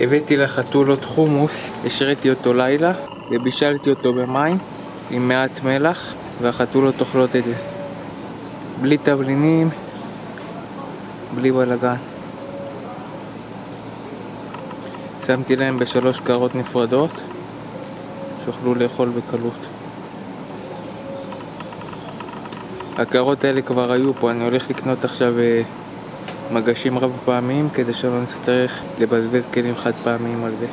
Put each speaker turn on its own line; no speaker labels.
הבאתי לחתולות חומוס, השריתי אותו לילה ובישלתי אותו במים עם מעט מלח והחתולות אוכלות את זה. בלי תבלינים, בלי בלאגן שמתי להם בשלוש קערות נפרדות שיוכלו לאכול בקלות. הקערות האלה כבר היו פה, אני הולך לקנות עכשיו אה, מגשים רב פעמיים כדי שלא נצטרך לבזבז כלים חד פעמיים על זה